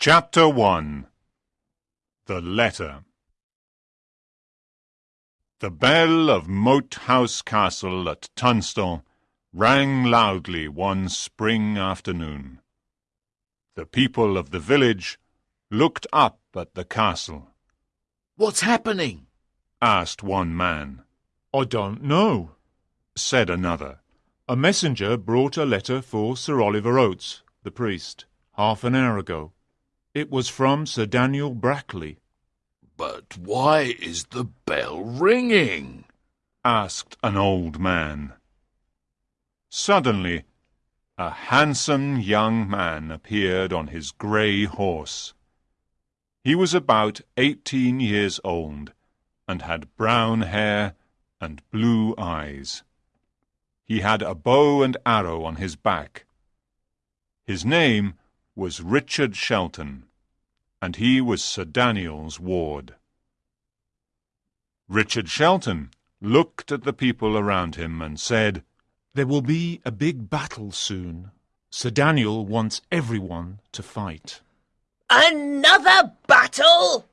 Chapter 1 The Letter The bell of Moat House Castle at Tunstall rang loudly one spring afternoon. The people of the village looked up at the castle. What's happening? asked one man. I don't know, said another. A messenger brought a letter for Sir Oliver Oates, the priest, half an hour ago. It was from Sir Daniel Brackley. But why is the bell ringing? asked an old man. Suddenly, a handsome young man appeared on his grey horse. He was about eighteen years old, and had brown hair and blue eyes. He had a bow and arrow on his back. His name was Richard Shelton, and he was Sir Daniel's ward. Richard Shelton looked at the people around him and said, There will be a big battle soon. Sir Daniel wants everyone to fight. Another battle?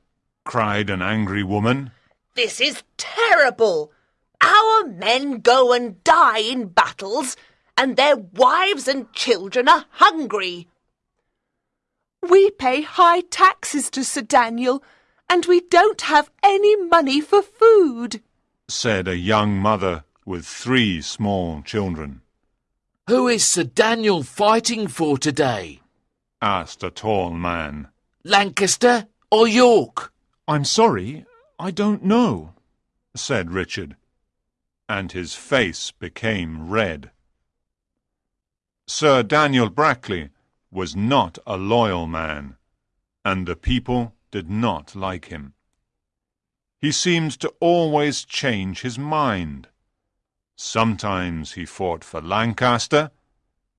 cried an angry woman. This is terrible. Our men go and die in battles, and their wives and children are hungry. We pay high taxes to Sir Daniel, and we don't have any money for food, said a young mother with three small children. Who is Sir Daniel fighting for today? asked a tall man. Lancaster or York? I'm sorry, I don't know, said Richard, and his face became red. Sir Daniel Brackley was not a loyal man, and the people did not like him. He seemed to always change his mind. Sometimes he fought for Lancaster,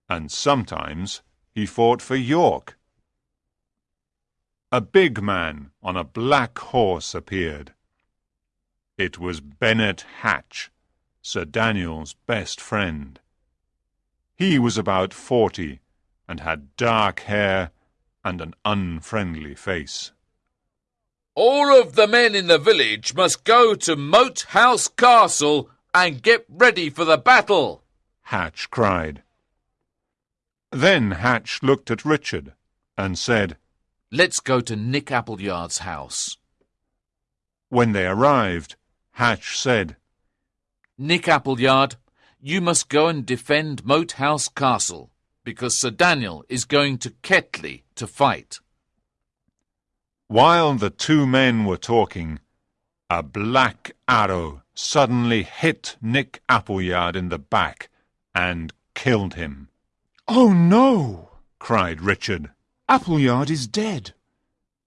and sometimes he fought for York. A big man on a black horse appeared. It was Bennet Hatch, Sir Daniel's best friend. He was about forty, and had dark hair and an unfriendly face. All of the men in the village must go to Moat House Castle and get ready for the battle, Hatch cried. Then Hatch looked at Richard and said, Let's go to Nick Appleyard's house. When they arrived, Hatch said, Nick Appleyard, you must go and defend Moat House Castle, because Sir Daniel is going to Kettley to fight. While the two men were talking, a black arrow suddenly hit Nick Appleyard in the back and killed him. Oh no! cried Richard. Appleyard is dead.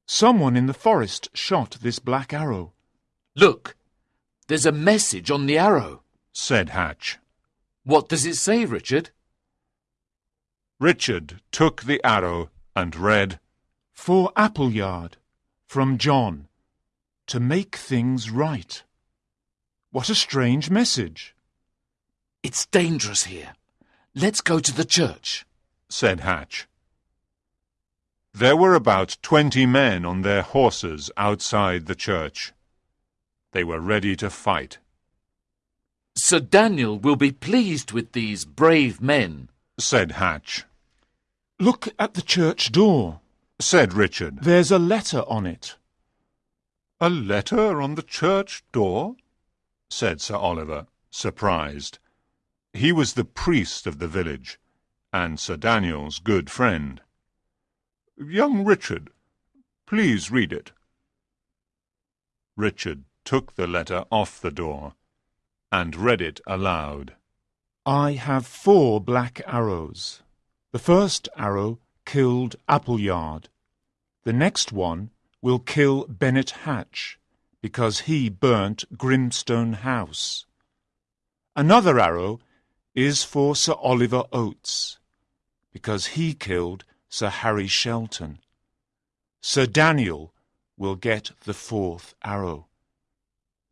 Someone in the forest shot this black arrow. Look, there's a message on the arrow, said Hatch. What does it say, Richard? Richard took the arrow and read, For Appleyard, from John, to make things right. What a strange message. It's dangerous here. Let's go to the church, said Hatch. There were about twenty men on their horses outside the church. They were ready to fight. Sir Daniel will be pleased with these brave men, said Hatch. Look at the church door, said Richard. There's a letter on it. A letter on the church door? said Sir Oliver, surprised. He was the priest of the village, and Sir Daniel's good friend. Young Richard, please read it. Richard took the letter off the door and read it aloud. I have four black arrows. The first arrow killed Appleyard. The next one will kill Bennet Hatch, because he burnt Grimstone House. Another arrow is for Sir Oliver Oates, because he killed Sir Harry Shelton. Sir Daniel will get the fourth arrow.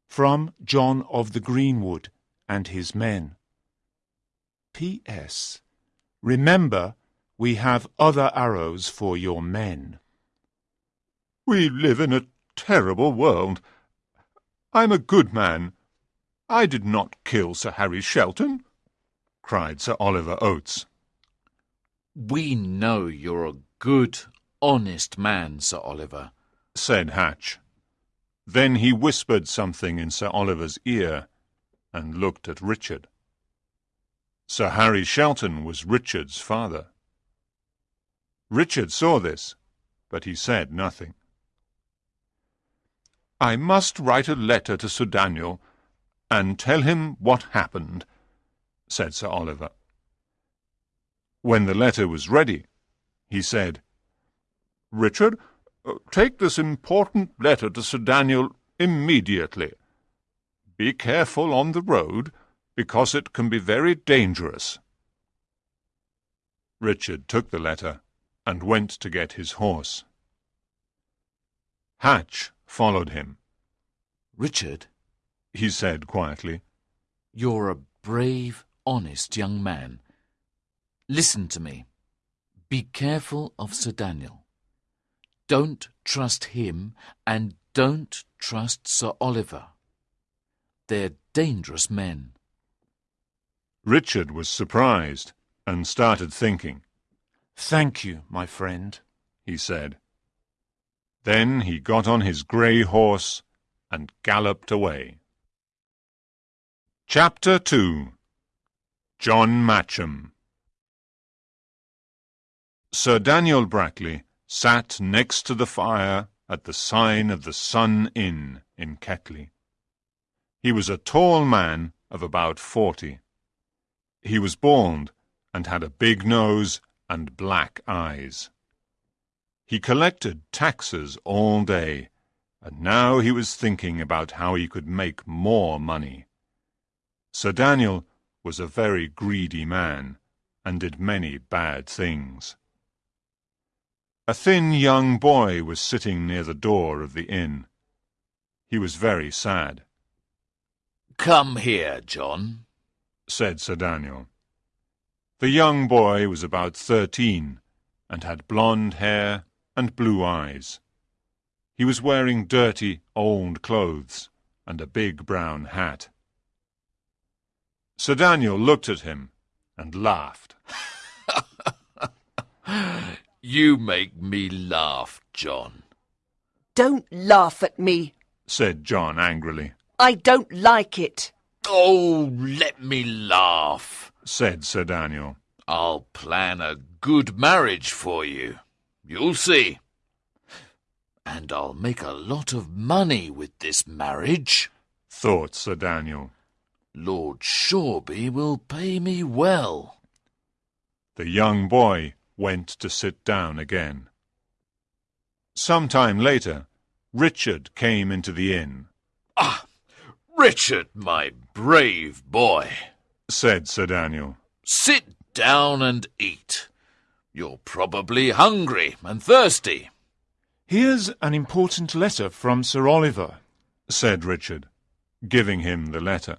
From John of the Greenwood and his men. P.S. Remember, we have other arrows for your men. We live in a terrible world. I'm a good man. I did not kill Sir Harry Shelton, cried Sir Oliver Oates. We know you're a good, honest man, Sir Oliver, said Hatch. Then he whispered something in Sir Oliver's ear and looked at Richard. Sir Harry Shelton was Richard's father. Richard saw this, but he said nothing. I must write a letter to Sir Daniel and tell him what happened, said Sir Oliver. When the letter was ready, he said, Richard, take this important letter to Sir Daniel immediately. Be careful on the road, because it can be very dangerous. Richard took the letter and went to get his horse. Hatch followed him. Richard, he said quietly, you're a brave, honest young man. Listen to me. Be careful of Sir Daniel. Don't trust him and don't trust Sir Oliver. They're dangerous men. Richard was surprised and started thinking. Thank you, my friend, he said. Then he got on his grey horse and galloped away. Chapter 2 John Matcham Sir Daniel Brackley sat next to the fire at the sign of the Sun Inn in Kettley. He was a tall man of about forty. He was bald and had a big nose and black eyes. He collected taxes all day, and now he was thinking about how he could make more money. Sir Daniel was a very greedy man, and did many bad things. A thin young boy was sitting near the door of the inn. He was very sad. Come here, John, said Sir Daniel. The young boy was about thirteen, and had blonde hair and blue eyes. He was wearing dirty, old clothes and a big brown hat. Sir Daniel looked at him and laughed. you make me laugh, John. Don't laugh at me, said John angrily. I don't like it. Oh, let me laugh, said Sir Daniel. I'll plan a good marriage for you. You'll see. And I'll make a lot of money with this marriage, thought Sir Daniel. Lord Shoreby will pay me well. The young boy went to sit down again. Some time later, Richard came into the inn. Ah, Richard, my brave boy, said Sir Daniel. Sit down and eat. You're probably hungry and thirsty. Here's an important letter from Sir Oliver, said Richard, giving him the letter.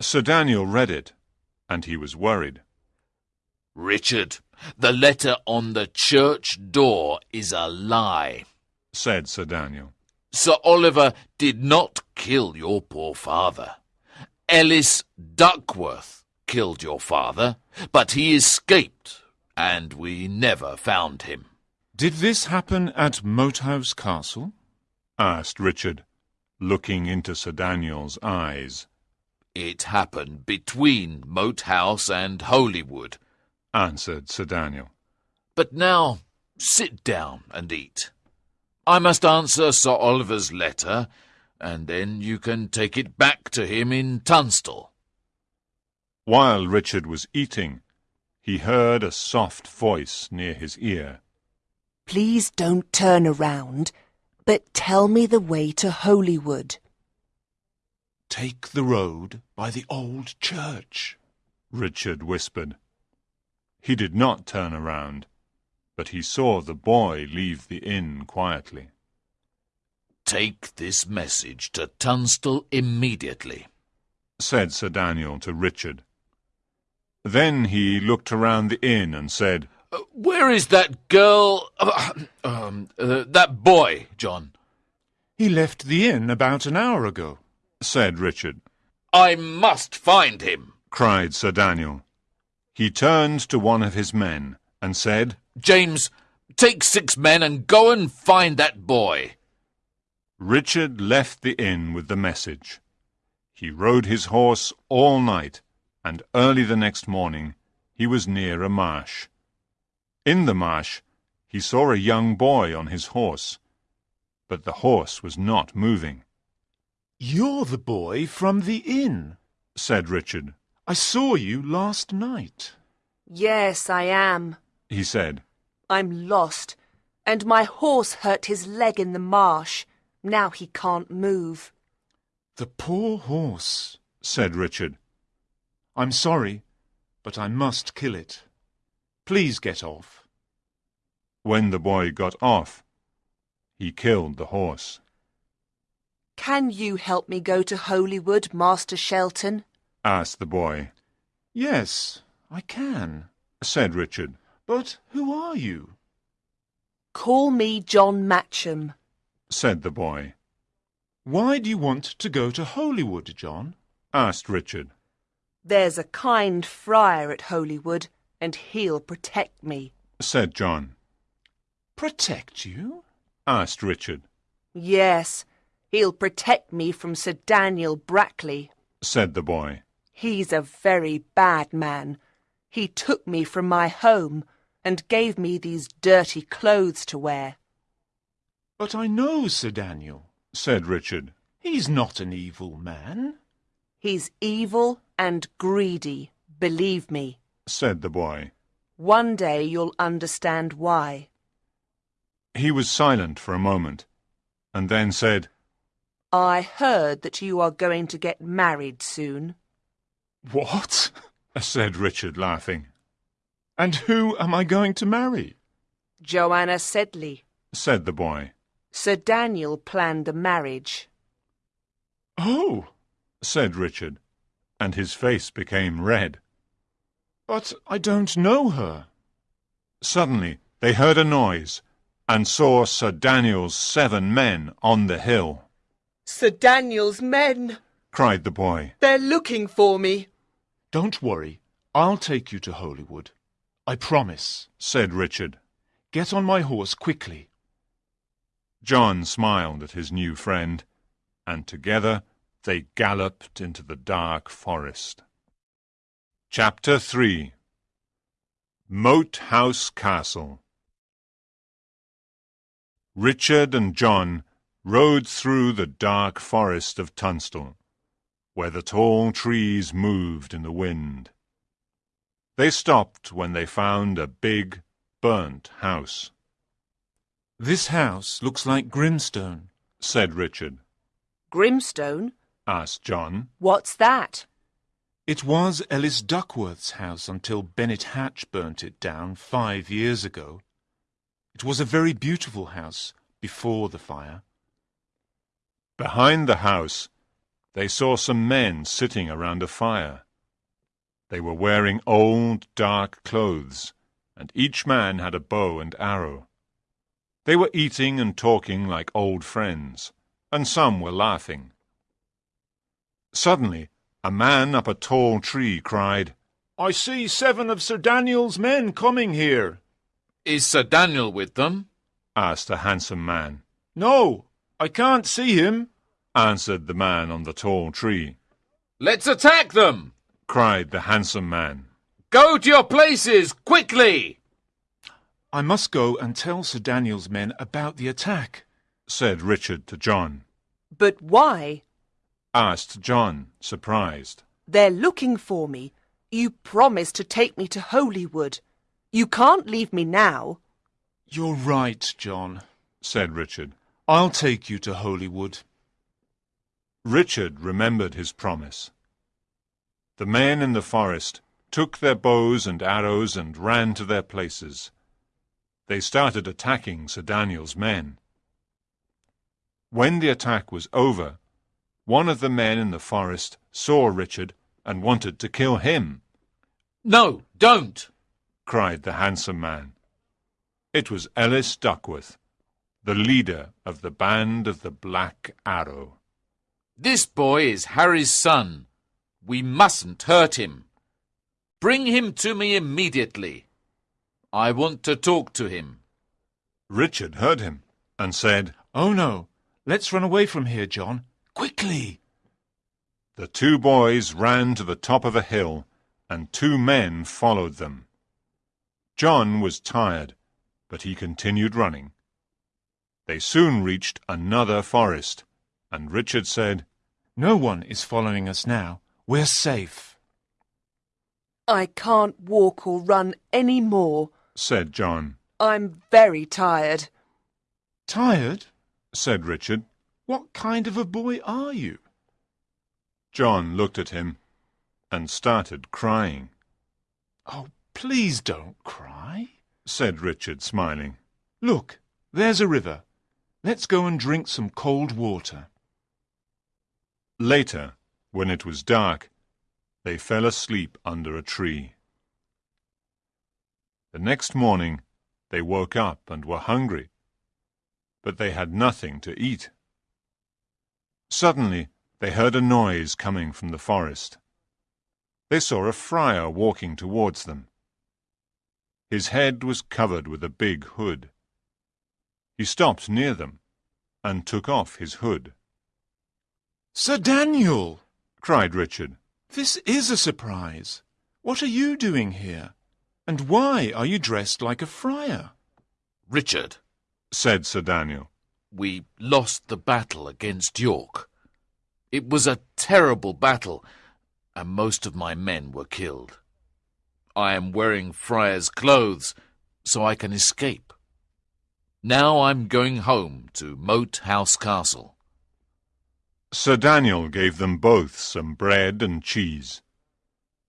Sir Daniel read it, and he was worried. Richard, the letter on the church door is a lie, said Sir Daniel. Sir Oliver did not kill your poor father. Ellis Duckworth killed your father, but he escaped, and we never found him. Did this happen at Moat House Castle? asked Richard, looking into Sir Daniel's eyes. It happened between Moat House and Holywood, answered Sir Daniel. But now sit down and eat. I must answer Sir Oliver's letter, and then you can take it back to him in Tunstall. While Richard was eating, he heard a soft voice near his ear. Please don't turn around, but tell me the way to Holywood. Take the road by the old church, Richard whispered. He did not turn around but he saw the boy leave the inn quietly. Take this message to Tunstall immediately, said Sir Daniel to Richard. Then he looked around the inn and said, Uh, where is that girl? Uh, um, uh, that boy, John? He left the inn about an hour ago. said Richard. I must find him. cried Sir Daniel. He turned to one of his men and said, James, take six men and go and find that boy. Richard left the inn with the message. He rode his horse all night, and early the next morning he was near a marsh. In the marsh he saw a young boy on his horse, but the horse was not moving. You're the boy from the inn. Said Richard, I saw you last night. Yes, I am. He said. I'm lost, and my horse hurt his leg in the marsh. Now he can't move. The poor horse. said Richard. I'm sorry, but I must kill it. Please get off. When the boy got off, he killed the horse. Can you help me go to Holywood, Master Shelton? asked the boy. Yes, I can. Said Richard. But who are you? Call me John Matcham. Said the boy. Why do you want to go to Holywood, John? Asked Richard. There's a kind friar at Holywood, and he'll protect me. Said John. Protect you? Asked Richard. Yes, he'll protect me from Sir Daniel Brackley. Said the boy. He's a very bad man. He took me from my home and gave me these dirty clothes to wear. But I know Sir Daniel. Said Richard. He's not an evil man. He's evil and greedy, believe me. Said the boy. One day you'll understand why. He was silent for a moment, and then said, I heard that you are going to get married soon. What? said Richard, laughing. And who am I going to marry? Joanna Sedley. Said the boy. Sir Daniel planned the marriage. Oh, Said Richard, and his face became red. but I don't know her. Suddenly they heard a noise, and saw Sir Daniel's seven men on the hill. Sir Daniel's men. Cried the boy. They're looking for me. Don't worry. I'll take you to Holywood. I promise. Said Richard. Get on my horse quickly. John smiled at his new friend, and together they galloped into the dark forest. Chapter 3 Moat House Castle Richard and John rode through the dark forest of Tunstall, where the tall trees moved in the wind. They stopped when they found a big, burnt house. This house looks like Grimstone. Said Richard. Grimstone? Asked John. What's that? It was Ellis Duckworth's house until Bennet Hatch burnt it down five years ago. It was a very beautiful house before the fire. Behind the house, they saw some men sitting around a fire. They were wearing old, dark clothes, and each man had a bow and arrow. They were eating and talking like old friends, and some were laughing. Suddenly, a man up a tall tree cried, I see seven of Sir Daniel's men coming here. Is Sir Daniel with them? asked a handsome man. No, I can't see him. Answered the man on the tall tree. Let's attack them! Cried the handsome man. Go to your places, quickly! I must go and tell Sir Daniel's men about the attack. Said Richard to John. But why? Asked John, surprised. They're looking for me. You promised to take me to Holywood. You can't leave me now. You're right, John. Said Richard. I'll take you to Holywood. Richard remembered his promise. The men in the forest took their bows and arrows and ran to their places. They started attacking Sir Daniel's men. When the attack was over, one of the men in the forest saw Richard and wanted to kill him. No, don't! cried the handsome man. It was Ellis Duckworth, the leader of the band of the Black Arrow. This boy is Harry's son. We mustn't hurt him. Bring him to me immediately. I want to talk to him. Richard heard him and said, Oh no, let's run away from here, John. Quickly! The two boys ran to the top of a hill, and two men followed them. John was tired, but he continued running. They soon reached another forest, and Richard said, No one is following us now. We're safe. I can't walk or run any more. said John. I'm very tired. Tired? Said Richard. What kind of a boy are you? John looked at him and started crying. Oh, please don't cry. Said Richard, smiling. Look, there's a river. Let's go and drink some cold water. Later, when it was dark, they fell asleep under a tree. The next morning they woke up and were hungry, but they had nothing to eat. Suddenly they heard a noise coming from the forest. They saw a friar walking towards them. His head was covered with a big hood. He stopped near them and took off his hood. Sir Daniel! Cried Richard. This is a surprise. What are you doing here? And why are you dressed like a friar? Richard, said Sir Daniel. we lost the battle against York. It was a terrible battle, and most of my men were killed. I am wearing friar's clothes, so I can escape. Now I'm going home to Moat House Castle. Sir Daniel gave them both some bread and cheese.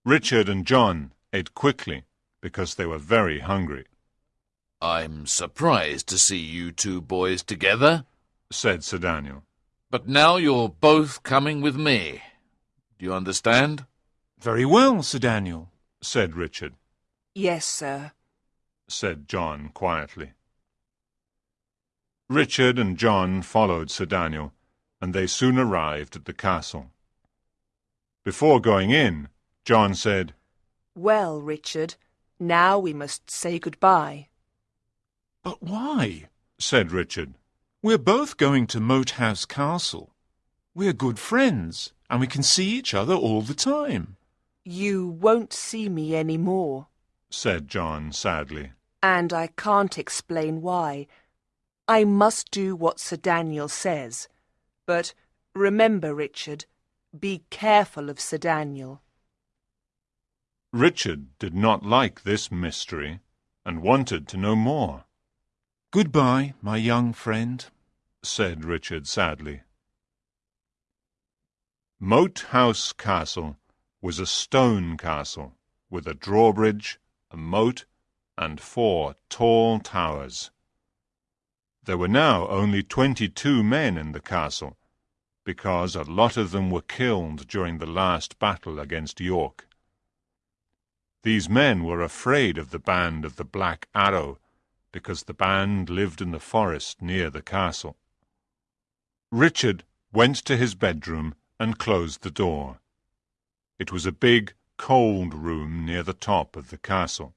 Richard and John ate quickly because they were very hungry, I'm surprised to see you two boys together, said Sir Daniel. but now you're both coming with me. Do you understand? Very well, Sir Daniel. said Richard, Yes, sir. said John quietly. Richard and John followed Sir Daniel, and they soon arrived at the castle. Before going in, John said, Well, Richard, now we must say goodbye. But why? said Richard. We're both going to Moat House Castle. We're good friends, and we can see each other all the time. You won't see me any more, said John sadly. and I can't explain why. I must do what Sir Daniel says. But remember, Richard, be careful of Sir Daniel. Richard did not like this mystery and wanted to know more, Goodbye, my young friend. said Richard sadly. Moat House Castle was a stone castle with a drawbridge, a moat, and four tall towers. There were now only twenty-two men in the castle, because a lot of them were killed during the last battle against York. These men were afraid of the band of the Black Arrow, because the band lived in the forest near the castle. Richard went to his bedroom and closed the door. It was a big, cold room near the top of the castle.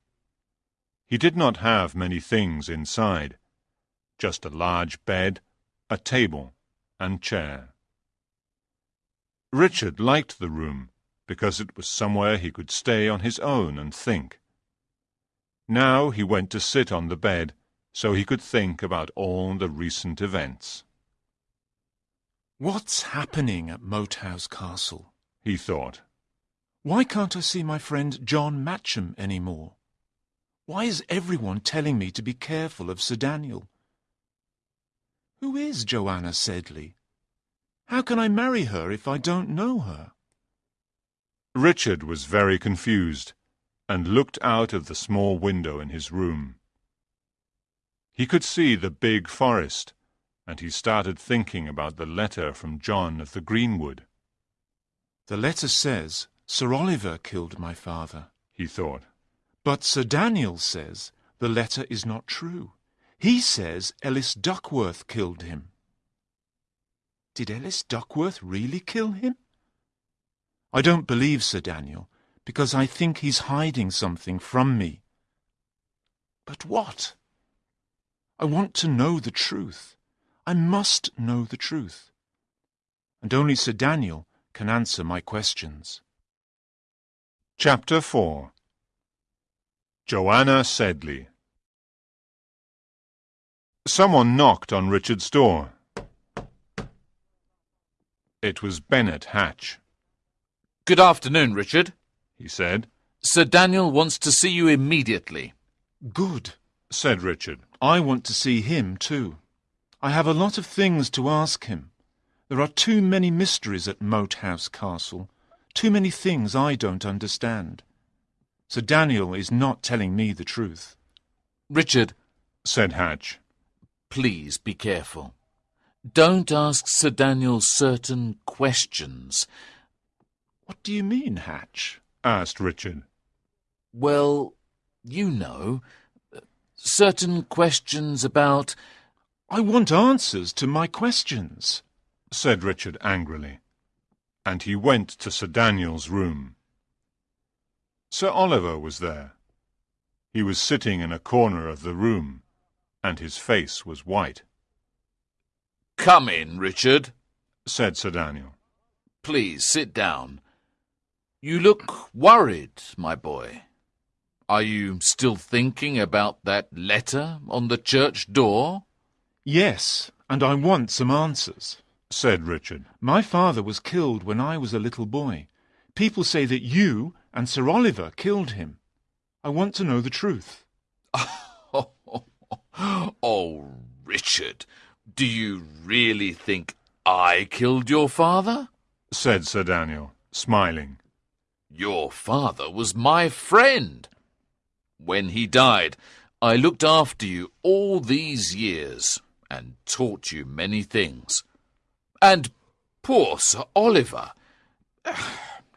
He did not have many things inside, just a large bed, a table, and chair. Richard liked the room because it was somewhere he could stay on his own and think. Now he went to sit on the bed so he could think about all the recent events. What's happening at Moat House Castle? He thought. Why can't I see my friend John Matcham any more? Why is everyone telling me to be careful of Sir Daniel? Who is Joanna Sedley? How can I marry her if I don't know her? Richard was very confused and looked out of the small window in his room. He could see the big forest, and he started thinking about the letter from John of the Greenwood. The letter says Sir Oliver killed my father. He thought. But Sir Daniel says the letter is not true. He says Ellis Duckworth killed him. Did Ellis Duckworth really kill him? I don't believe Sir Daniel, because I think he's hiding something from me. But what? I want to know the truth. I must know the truth. And only Sir Daniel can answer my questions. Chapter 4 Joanna Sedley Someone knocked on Richard's door. It was Bennet Hatch. Good afternoon, Richard. He said. Sir Daniel wants to see you immediately. Good, said Richard. I want to see him too. I have a lot of things to ask him. There are too many mysteries at Moat House Castle, too many things I don't understand. Sir Daniel is not telling me the truth. Richard, said Hatch, please be careful. Don't ask Sir Daniel certain questions. What do you mean, Hatch? asked Richard. Well, you know, certain questions about... I want answers to my questions, said Richard angrily, and he went to Sir Daniel's room. Sir Oliver was there. He was sitting in a corner of the room, and his face was white. Come in, Richard, said Sir Daniel. Please sit down. You look worried, my boy. Are you still thinking about that letter on the church door? Yes, and I want some answers, said Richard. My father was killed when I was a little boy. People say that you and Sir Oliver killed him. I want to know the truth. oh, Richard, do you really think I killed your father? said Sir Daniel, smiling. Your father was my friend. When he died, I looked after you all these years and taught you many things. And poor Sir Oliver,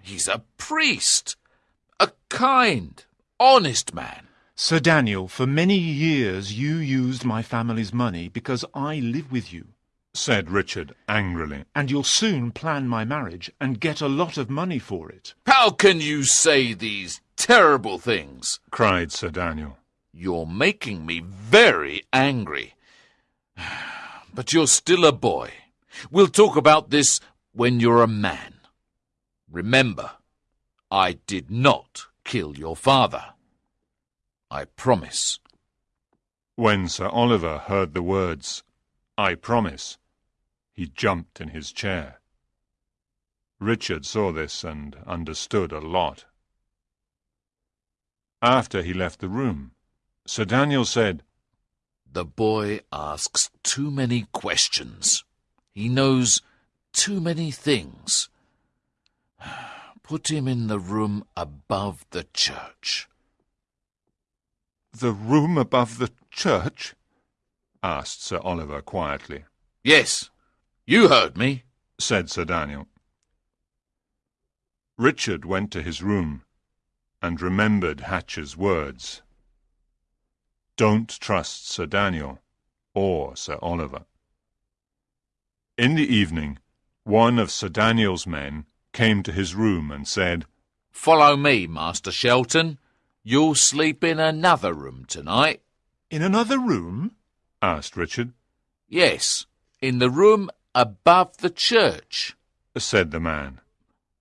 he's a priest, a kind, honest man. Sir Daniel, for many years you used my family's money because I live with you, said Richard angrily. And you'll soon plan my marriage and get a lot of money for it. How can you say these terrible things? cried Sir Daniel. You're making me very angry. But you're still a boy. We'll talk about this when you're a man. Remember, I did not kill your father. I promise. When Sir Oliver heard the words, I promise, he jumped in his chair. Richard saw this and understood a lot. After he left the room, Sir Daniel said, The boy asks too many questions. He knows too many things. Put him in the room above the church. The room above the church? asked Sir Oliver quietly. Yes, you heard me, said Sir Daniel. Richard went to his room and remembered Hatch's words. Don't trust Sir Daniel or Sir Oliver. In the evening, one of Sir Daniel's men came to his room and said, Follow me, Master Shelton. You'll sleep in another room tonight. In another room? asked Richard. Yes, in the room above the church, said the man.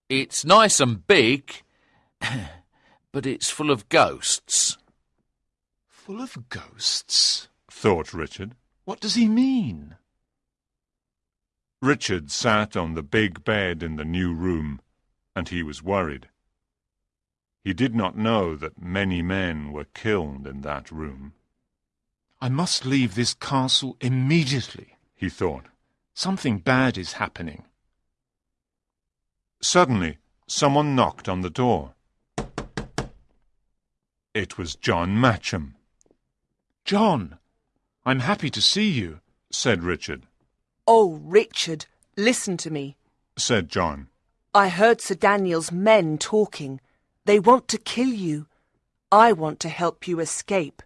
It's nice and big, but it's full of ghosts. Full of ghosts? thought Richard. What does he mean? Richard sat on the big bed in the new room, and he was worried. He did not know that many men were killed in that room. I must leave this castle immediately, he thought. Something bad is happening. Suddenly, someone knocked on the door. It was John Matcham. John, I'm happy to see you, said Richard. Oh, Richard, listen to me, said John. I heard Sir Daniel's men talking. They want to kill you. I want to help you escape.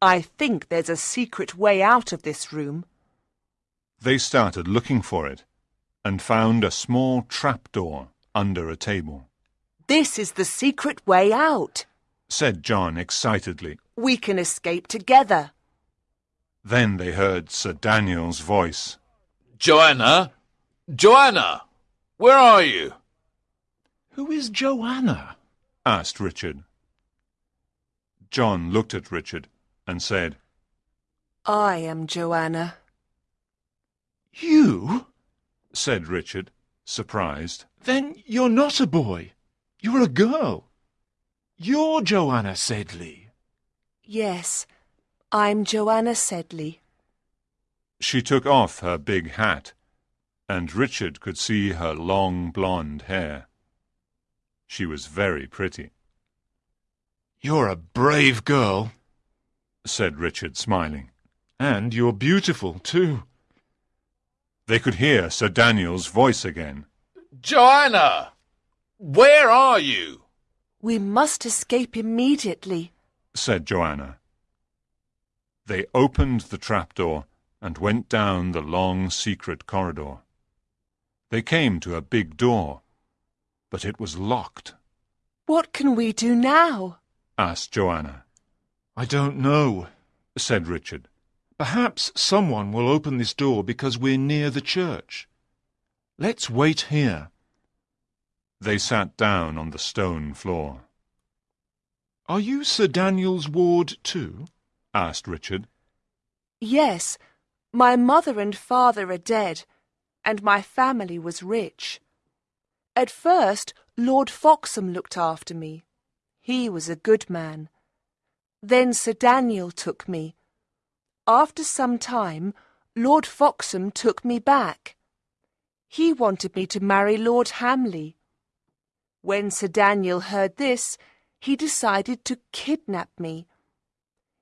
I think there's a secret way out of this room. They started looking for it and found a small trapdoor under a table. This is the secret way out. Said John excitedly. We can escape together. Then they heard Sir Daniel's voice. Joanna! Joanna! Where are you? Who is Joanna? Asked Richard. John looked at Richard and said, I am Joanna. You? said Richard, surprised. Then you're not a boy. You're a girl. You're Joanna Sedley. Yes, I'm Joanna Sedley. She took off her big hat, and Richard could see her long blonde hair. She was very pretty, You're a brave girl. said Richard, smiling. And you're beautiful, too. They could hear Sir Daniel's voice again. Joanna! Where are you? We must escape immediately. said Joanna. They opened the trapdoor and went down the long secret corridor. They came to a big door, but it was locked, What can we do now? asked Joanna. I don't know. Said Richard. Perhaps someone will open this door because we're near the church. Let's wait here. They sat down on the stone floor. Are you Sir Daniel's ward too? asked Richard. Yes, my mother and father are dead, and my family was rich. At first, Lord Foxham looked after me. He was a good man. Then Sir Daniel took me. After some time, Lord Foxham took me back. He wanted me to marry Lord Hamley. When Sir Daniel heard this, he decided to kidnap me.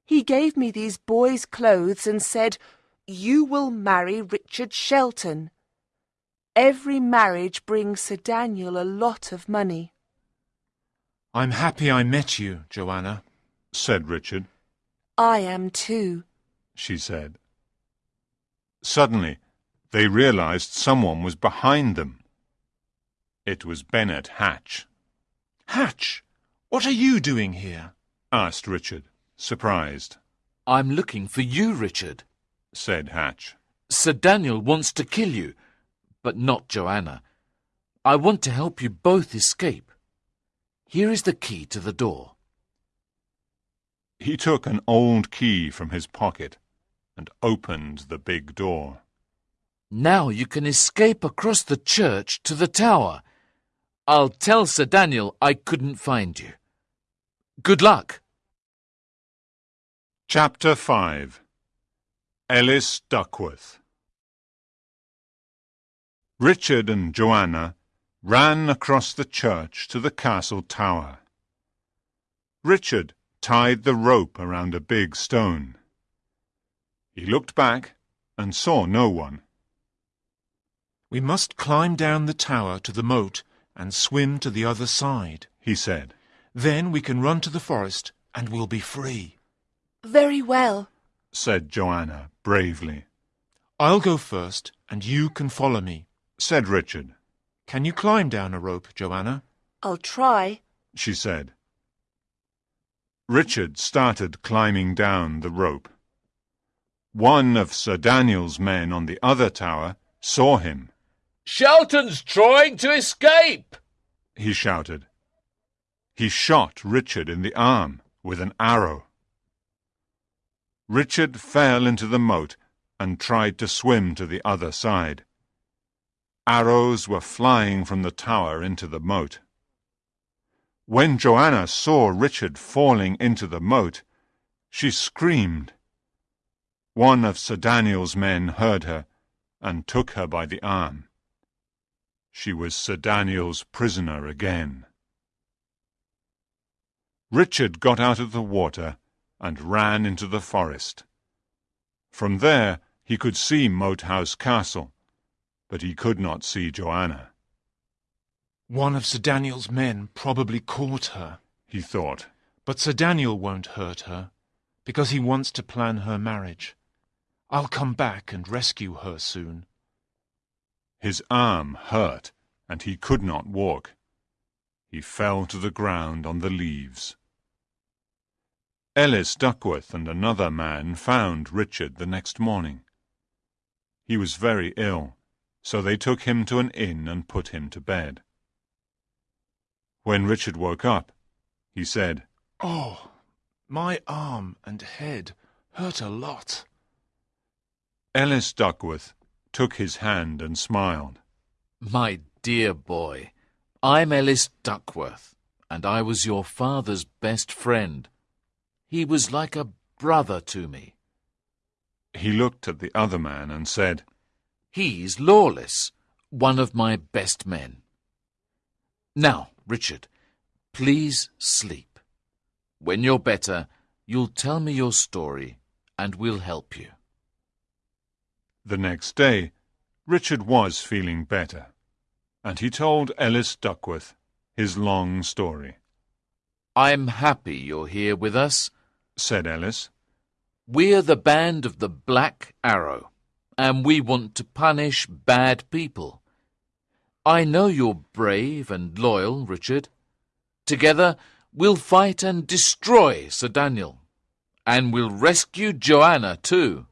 He gave me these boys' clothes and said, You will marry Richard Shelton. Every marriage brings Sir Daniel a lot of money. I'm happy I met you, Joanna. said Richard. I am too. she said. Suddenly, they realized someone was behind them. It was Bennet Hatch, Hatch, what are you doing here? asked Richard, surprised. I'm looking for you, Richard. Said Hatch. Sir Daniel wants to kill you, but not Joanna. I want to help you both escape. Here is the key to the door. He took an old key from his pocket and opened the big door. Now you can escape across the church to the tower. I'll tell Sir Daniel I couldn't find you. Good luck. Chapter 5 Ellis Duckworth Richard and Joanna ran across the church to the castle tower. Richard tied the rope around a big stone. He looked back and saw no one. We must climb down the tower to the moat and swim to the other side. He said, Then we can run to the forest and we'll be free. Very well. said Joanna bravely. I'll go first and you can follow me. Said Richard, Can you climb down a rope, Joanna? I'll try. she said. Richard started climbing down the rope. One of Sir Daniel's men on the other tower saw him. Shelton's trying to escape. He shouted. He shot Richard in the arm with an arrow. Richard fell into the moat and tried to swim to the other side. Arrows were flying from the tower into the moat. When Joanna saw Richard falling into the moat, she screamed. One of Sir Daniel's men heard her and took her by the arm. She was Sir Daniel's prisoner again. Richard got out of the water and ran into the forest. From there he could see Moat House Castle, but he could not see Joanna. One of Sir Daniel's men probably caught her. He thought, But Sir Daniel won't hurt her, because he wants to plan her marriage. I'll come back and rescue her soon. His arm hurt, and he could not walk. He fell to the ground on the leaves. Ellis Duckworth and another man found Richard the next morning. He was very ill, so they took him to an inn and put him to bed. When Richard woke up, he said, Oh, my arm and head hurt a lot. Ellis Duckworth took his hand and smiled. My dear boy, I'm Ellis Duckworth, and I was your father's best friend. He was like a brother to me. He looked at the other man and said, He's Lawless, one of my best men. Now, Richard, please sleep. When you're better, you'll tell me your story, and we'll help you. The next day, Richard was feeling better, and he told Ellis Duckworth his long story. I'm happy you're here with us, said Ellis. We're the band of the Black Arrow, and we want to punish bad people. I know you're brave and loyal, Richard. Together, we'll fight and destroy Sir Daniel. And we'll rescue Joanna, too.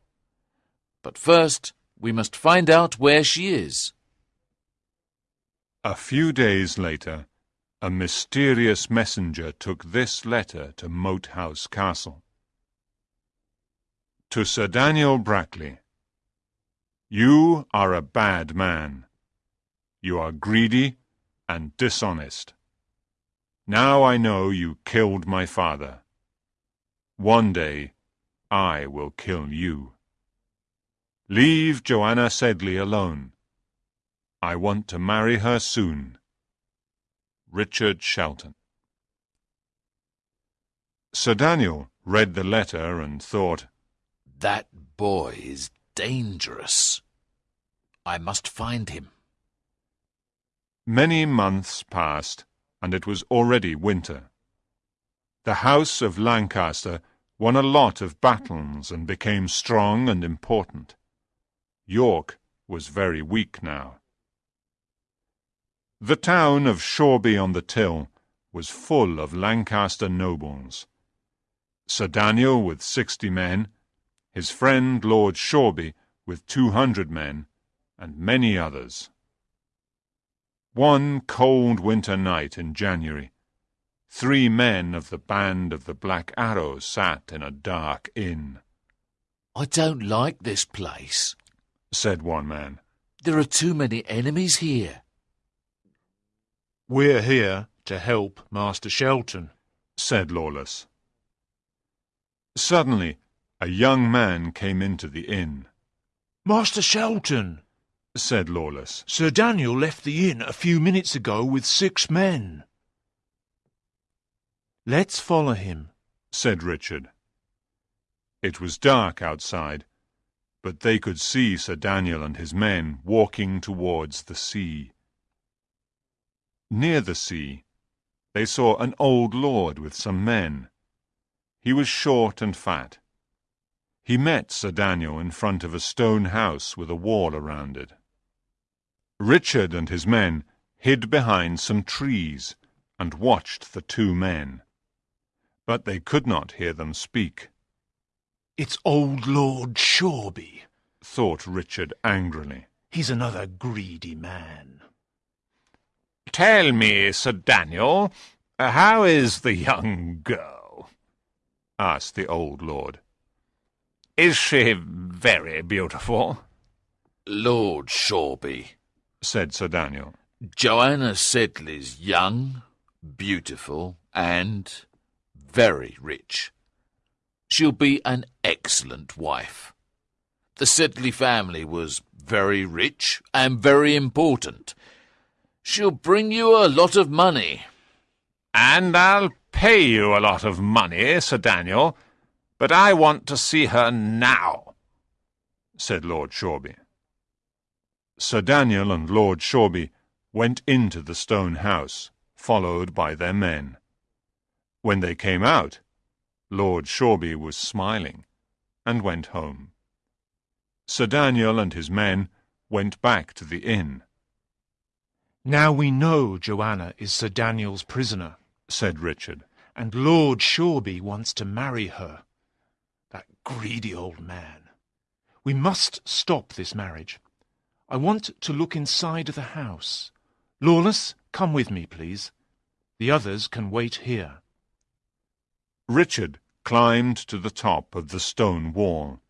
But first, we must find out where she is. A few days later, a mysterious messenger took this letter to Moat House Castle. To Sir Daniel Brackley, You are a bad man. You are greedy and dishonest. Now I know you killed my father. One day I will kill you. Leave Joanna Sedley alone. I want to marry her soon. Richard Shelton Sir Daniel read the letter and thought, That boy is dangerous. I must find him. Many months passed, and it was already winter. The House of Lancaster won a lot of battles and became strong and important. York was very weak now. The town of Shoreby on the Till was full of Lancaster nobles. Sir Daniel with sixty men, his friend Lord Shoreby with two hundred men, and many others. One cold winter night in January, three men of the band of the Black Arrow sat in a dark inn. I don't like this place, said one man. There are too many enemies here. We're here to help Master Shelton, said Lawless. Suddenly, a young man came into the inn. Master Shelton, said Lawless. Sir Daniel left the inn a few minutes ago with six men. Let's follow him, said Richard. It was dark outside, but they could see Sir Daniel and his men walking towards the sea. Near the sea, they saw an old lord with some men. He was short and fat. He met Sir Daniel in front of a stone house with a wall around it. Richard and his men hid behind some trees and watched the two men. But they could not hear them speak. It's old Lord Shoreby, thought Richard angrily. He's another greedy man. Tell me, Sir Daniel, uh, how is the young girl? asked the old lord. Is she very beautiful? Lord Shoreby, said Sir Daniel. Joanna Sedley's young, beautiful, and very rich. She'll be an excellent wife. The Sedley family was very rich and very important. She'll bring you a lot of money. And I'll pay you a lot of money, Sir Daniel, but I want to see her now, said Lord Shoreby. Sir Daniel and Lord Shoreby went into the stone house, followed by their men. When they came out, Lord Shoreby was smiling, and went home. Sir Daniel and his men went back to the inn. Now we know Joanna is Sir Daniel's prisoner, said Richard. and Lord Shoreby wants to marry her. Greedy old man. We must stop this marriage. I want to look inside the house. Lawless, come with me, please. The others can wait here. Richard climbed to the top of the stone wall.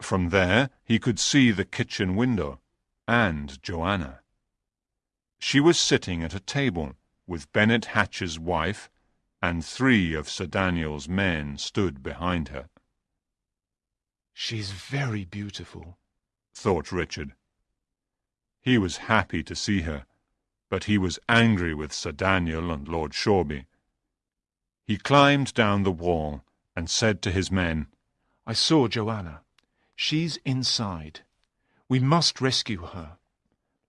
From there he could see the kitchen window and Joanna. She was sitting at a table with Bennet Hatch's wife, and three of Sir Daniel's men stood behind her. She's very beautiful, thought Richard. He was happy to see her, but he was angry with Sir Daniel and Lord Shoreby. He climbed down the wall and said to his men, I saw Joanna. She's inside. We must rescue her.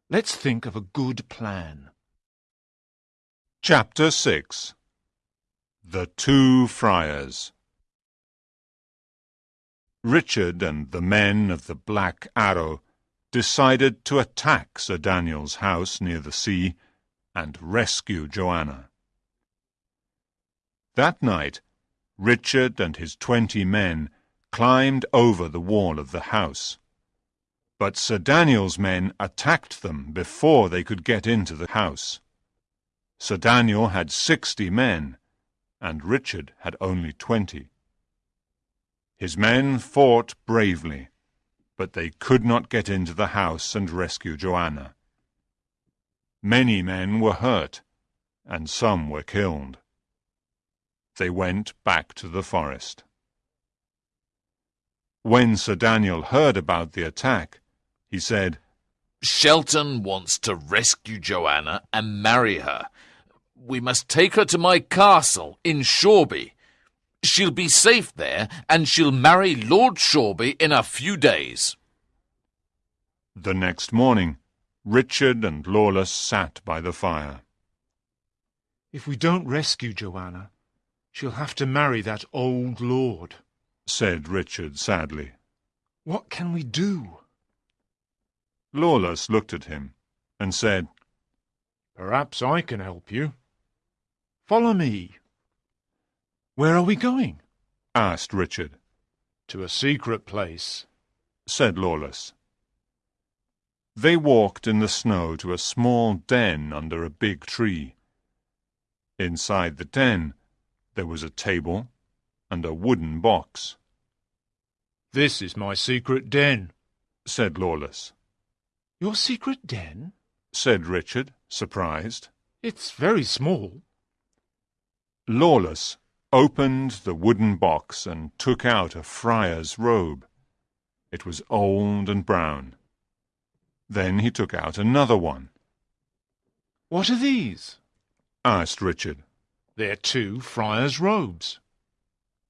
Let's think of a good plan. Chapter 6 The Two Friars Richard and the men of the Black Arrow decided to attack Sir Daniel's house near the sea and rescue Joanna. That night, Richard and his twenty men climbed over the wall of the house. But Sir Daniel's men attacked them before they could get into the house. Sir Daniel had sixty men, and Richard had only twenty. His men fought bravely, but they could not get into the house and rescue Joanna. Many men were hurt, and some were killed. They went back to the forest. When Sir Daniel heard about the attack, he said, Shelton wants to rescue Joanna and marry her. We must take her to my castle in Shoreby. She'll be safe there, and she'll marry Lord Shoreby in a few days. The next morning, Richard and Lawless sat by the fire. If we don't rescue Joanna, she'll have to marry that old lord, said Richard sadly. What can we do? Lawless looked at him and said, Perhaps I can help you. Follow me. Where are we going? asked Richard. To a secret place, said Lawless. They walked in the snow to a small den under a big tree. Inside the den there was a table and a wooden box. This is my secret den, said Lawless. Your secret den? said Richard, surprised. It's very small. Lawless opened the wooden box and took out a friar's robe. It was old and brown. Then he took out another one. What are these? asked Richard. They're two friar's robes.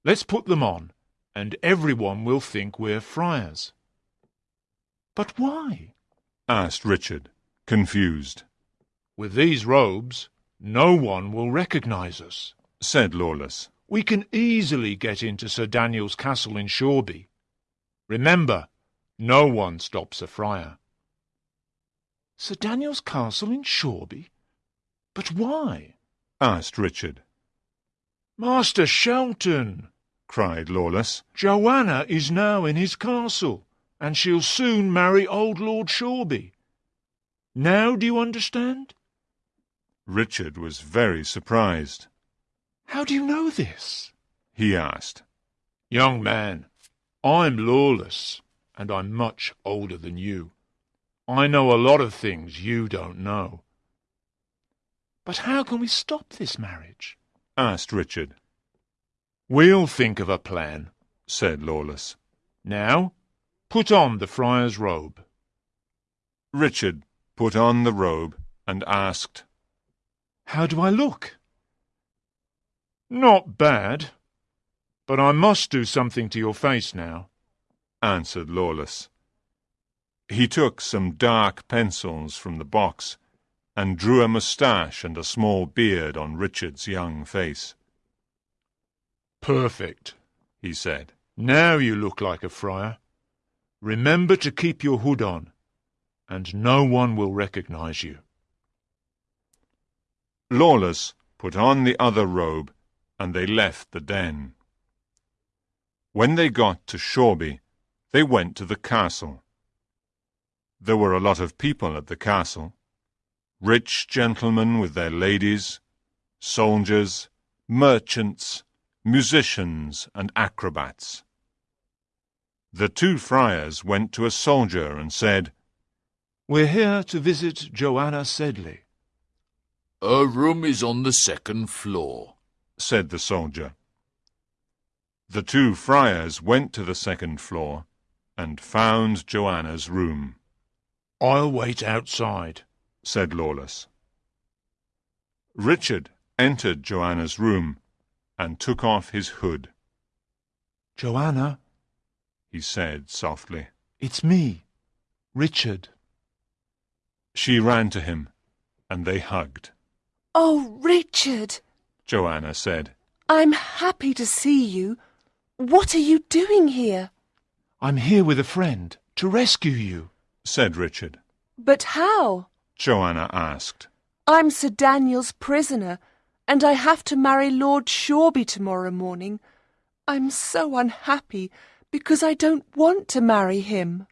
Let's put them on, and everyone will think we're friars. But why? asked Richard, confused. With these robes, no one will recognize us, said Lawless. We can easily get into Sir Daniel's castle in Shoreby. Remember, no one stops a friar. Sir Daniel's castle in Shoreby? But why? asked Richard. Master Shelton, cried Lawless. Joanna is now in his castle, and she'll soon marry old Lord Shoreby. Now do you understand? Richard was very surprised. How do you know this? he asked. Young man, I'm Lawless, and I'm much older than you. I know a lot of things you don't know. But how can we stop this marriage? asked Richard. We'll think of a plan, said Lawless. Now, put on the friar's robe. Richard put on the robe and asked, How do I look? Not bad, but I must do something to your face now, answered Lawless. He took some dark pencils from the box and drew a moustache and a small beard on Richard's young face. Perfect, he said. Now you look like a friar. Remember to keep your hood on, and no one will recognize you. Lawless put on the other robe, and they left the den. When they got to Shoreby, they went to the castle. There were a lot of people at the castle. Rich gentlemen with their ladies, soldiers, merchants, musicians, and acrobats. The two friars went to a soldier and said, We're here to visit Joanna Sedley. Her room is on the second floor, said the soldier. The two friars went to the second floor and found Joanna's room. I'll wait outside, said Lawless. Richard entered Joanna's room and took off his hood. Joanna, he said softly. It's me, Richard. She ran to him, and they hugged. Oh, Richard, Joanna said. I'm happy to see you. What are you doing here? I'm here with a friend to rescue you, said Richard. But how? Joanna asked. I'm Sir Daniel's prisoner, and I have to marry Lord Shoreby tomorrow morning. I'm so unhappy because I don't want to marry him.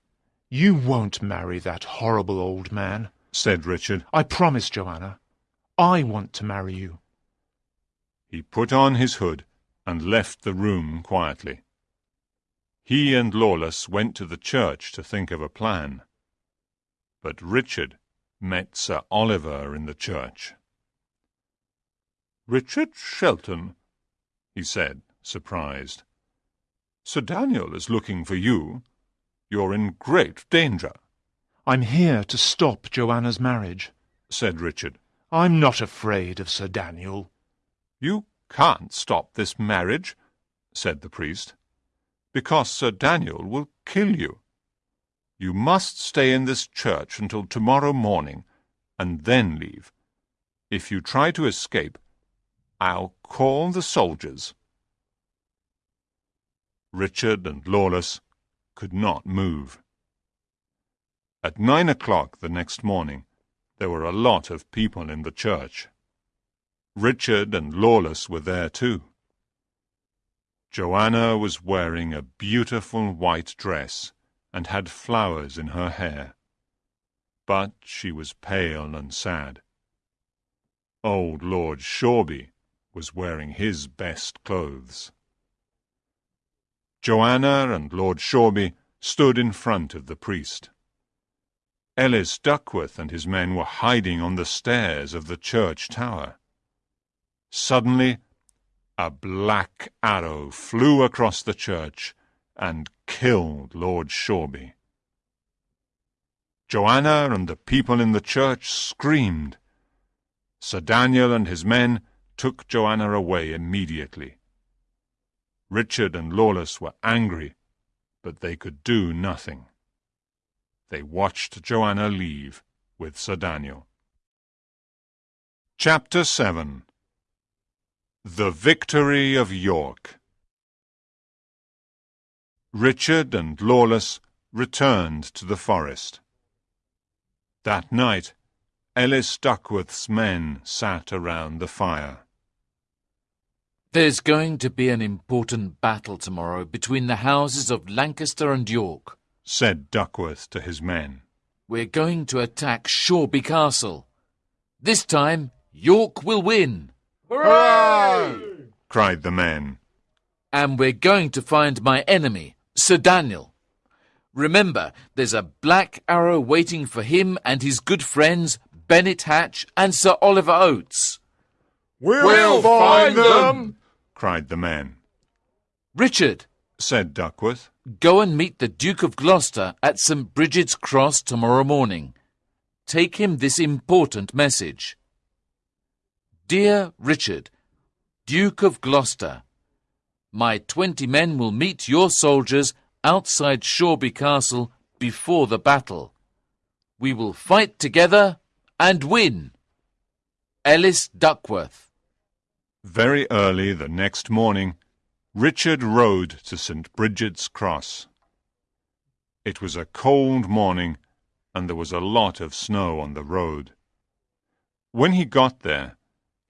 You won't marry that horrible old man, said Richard. I promise, Joanna. I want to marry you. He put on his hood and left the room quietly. He and Lawless went to the church to think of a plan. But Richard met Sir Oliver in the church. Richard Shelton, he said, surprised. Sir Daniel is looking for you. You're in great danger. I'm here to stop Joanna's marriage, said Richard. I'm not afraid of Sir Daniel. You can't stop this marriage, said the priest, because Sir Daniel will kill you. You must stay in this church until tomorrow morning, and then leave. If you try to escape, I'll call the soldiers. Richard and Lawless could not move. At nine o'clock the next morning, there were a lot of people in the church. Richard and Lawless were there too. Joanna was wearing a beautiful white dress and had flowers in her hair. But she was pale and sad. Old Lord Shoreby was wearing his best clothes. Joanna and Lord Shoreby stood in front of the priest. Ellis Duckworth and his men were hiding on the stairs of the church tower. Suddenly, a black arrow flew across the church and killed Lord Shoreby. Joanna and the people in the church screamed. Sir Daniel and his men took Joanna away immediately. Richard and Lawless were angry, but they could do nothing. They watched Joanna leave with Sir Daniel. Chapter 7 The Victory of York Richard and Lawless returned to the forest. That night, Ellis Duckworth's men sat around the fire. There's going to be an important battle tomorrow between the houses of Lancaster and York, said Duckworth to his men. We're going to attack Shoreby Castle. This time, York will win. Hooray! cried the men. And we're going to find my enemy, Sir Daniel. Remember, there's a black arrow waiting for him and his good friends, Bennet Hatch and Sir Oliver Oates. We'll, we'll find them, cried the men. Richard, said Duckworth, go and meet the Duke of Gloucester at St. Bridget's Cross tomorrow morning. Take him this important message. Dear Richard, Duke of Gloucester, my twenty men will meet your soldiers outside Shoreby Castle before the battle. We will fight together and win. Ellis Duckworth. Very early the next morning, Richard rode to St. Bridget's Cross. It was a cold morning, and there was a lot of snow on the road. When he got there,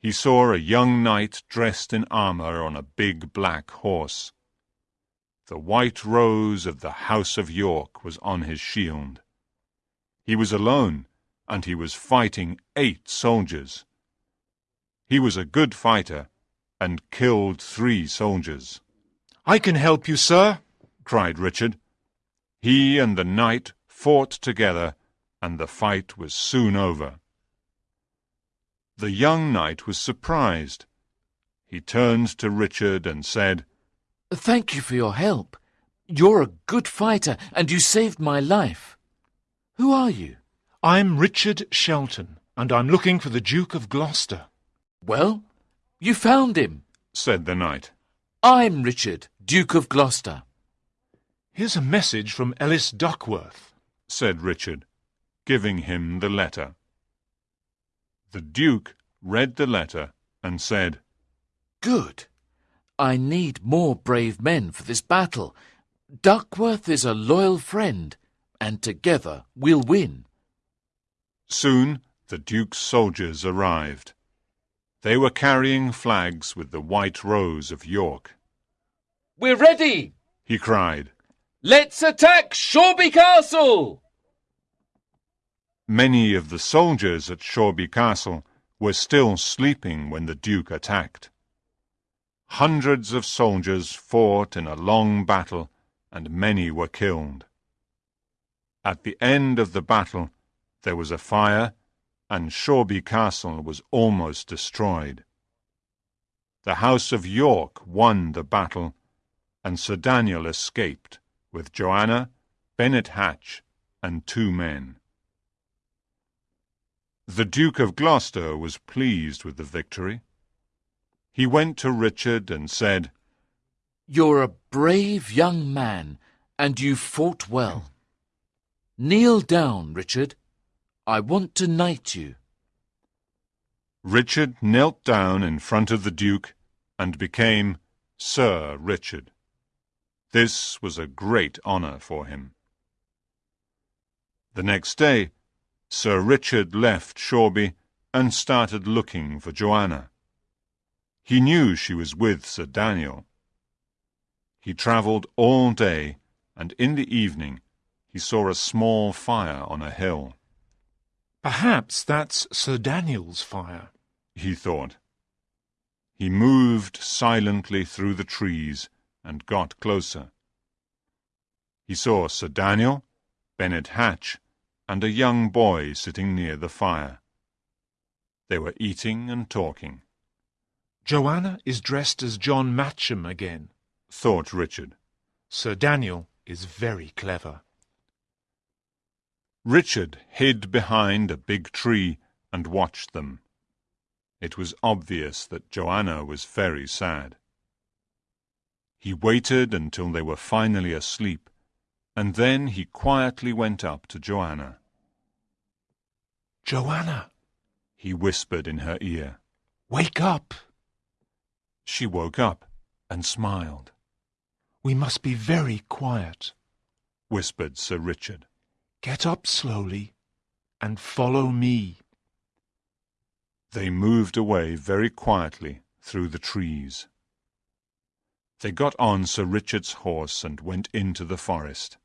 he saw a young knight dressed in armour on a big black horse. The white rose of the House of York was on his shield. He was alone, and he was fighting eight soldiers. He was a good fighter, and killed three soldiers. I can help you, sir, cried Richard. He and the knight fought together, and the fight was soon over. The young knight was surprised. He turned to Richard and said, Thank you for your help. You're a good fighter, and you saved my life. Who are you? I'm Richard Shelton, and I'm looking for the Duke of Gloucester. Well, you found him. said the knight. I'm Richard, Duke of Gloucester. Here's a message from Ellis Duckworth. said Richard, giving him the letter. The Duke read the letter and said, Good. I need more brave men for this battle. Duckworth is a loyal friend, and together we'll win. Soon the Duke's soldiers arrived. They were carrying flags with the white rose of York. We're ready! He cried. Let's attack Shoreby Castle! Many of the soldiers at Shoreby Castle were still sleeping when the Duke attacked. Hundreds of soldiers fought in a long battle, and many were killed. At the end of the battle, there was a fire, and Shoreby Castle was almost destroyed. The House of York won the battle, and Sir Daniel escaped with Joanna, Bennet Hatch, and two men. The Duke of Gloucester was pleased with the victory. He went to Richard and said, You're a brave young man, and you fought well. Kneel down, Richard. I want to knight you. Richard knelt down in front of the Duke and became Sir Richard. This was a great honour for him. The next day, Sir Richard left Shoreby and started looking for Joanna. He knew she was with Sir Daniel. He travelled all day, and in the evening he saw a small fire on a hill. Perhaps that's Sir Daniel's fire. he thought. He moved silently through the trees and got closer. He saw Sir Daniel, Bennet Hatch, and a young boy sitting near the fire. They were eating and talking, Joanna is dressed as John Matcham again. thought Richard. Sir Daniel is very clever. Richard hid behind a big tree and watched them. It was obvious that Joanna was very sad. He waited until they were finally asleep, and then he quietly went up to Joanna. Joanna, He whispered in her ear. wake up. She woke up and smiled, We must be very quiet. whispered Sir Richard. Get up slowly and follow me. They moved away very quietly through the trees. They got on Sir Richard's horse and went into the forest.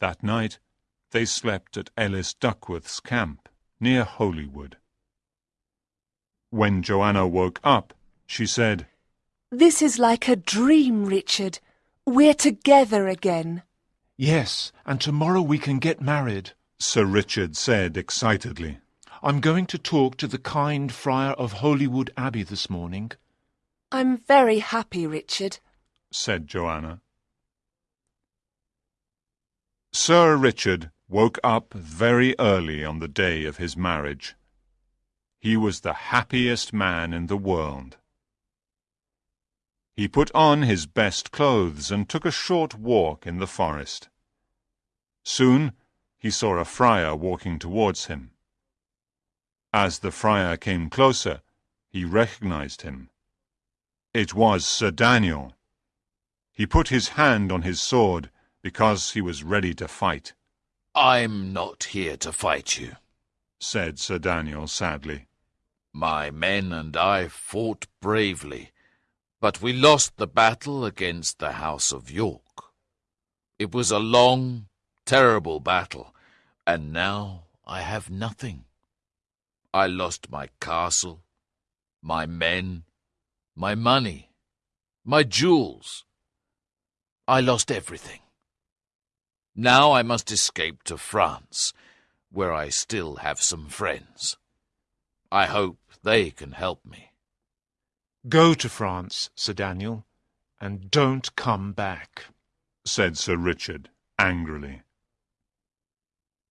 That night they slept at Ellis Duckworth's camp near Holywood. When Joanna woke up, she said, This is like a dream, Richard. We're together again. Yes, and tomorrow we can get married. Sir Richard said excitedly. I'm going to talk to the kind friar of Holywood Abbey this morning. I'm very happy, Richard. said Joanna. Sir Richard woke up very early on the day of his marriage. He was the happiest man in the world. He put on his best clothes and took a short walk in the forest. Soon he saw a friar walking towards him. As the friar came closer, he recognized him. It was Sir Daniel. He put his hand on his sword because he was ready to fight, I'm not here to fight you. said Sir Daniel sadly. My men and I fought bravely, but we lost the battle against the House of York. It was a long, terrible battle, and now I have nothing. I lost my castle, my men, my money, my jewels. I lost everything. Now I must escape to France, where I still have some friends. I hope they can help me. Go to France, Sir Daniel, and don't come back. said Sir Richard angrily.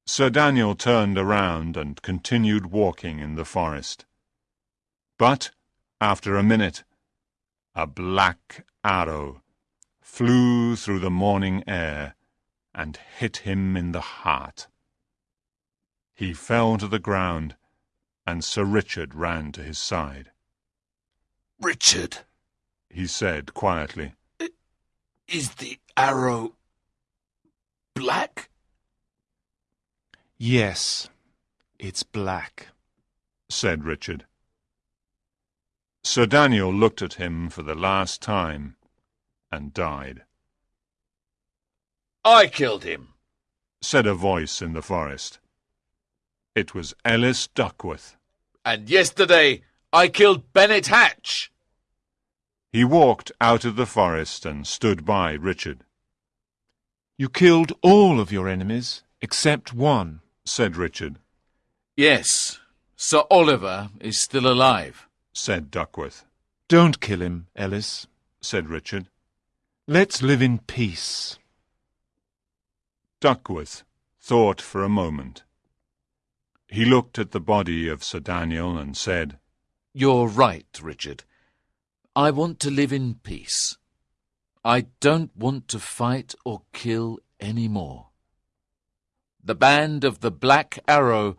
Sir Daniel turned around and continued walking in the forest. But, after a minute, a black arrow flew through the morning air and hit him in the heart. He fell to the ground, and Sir Richard ran to his side. Richard, He said quietly, is the arrow black? Yes, it's black. said Richard. Sir Daniel looked at him for the last time and died. I killed him. said a voice in the forest. It was Ellis Duckworth. And yesterday I killed Bennet Hatch. He walked out of the forest and stood by Richard, You killed all of your enemies except one. said Richard, Yes, Sir Oliver is still alive. said Duckworth, Don't kill him, Ellis. said Richard. Let's live in peace. Duckworth thought for a moment. He looked at the body of Sir Daniel and said, You're right, Richard. I want to live in peace. I don't want to fight or kill any more. The band of the Black Arrow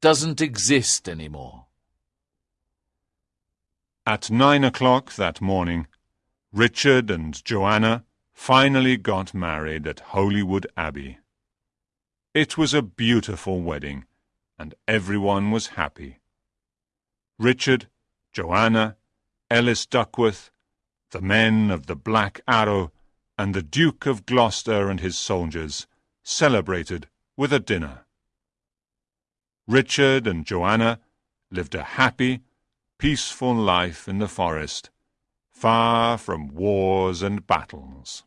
doesn't exist any more. At nine o'clock that morning, Richard and Joanna finally got married at Holywood Abbey. It was a beautiful wedding, and everyone was happy. Richard, Joanna, Ellis Duckworth, the men of the Black Arrow, and the Duke of Gloucester and his soldiers celebrated with a dinner. Richard and Joanna lived a happy, peaceful life in the forest, far from wars and battles.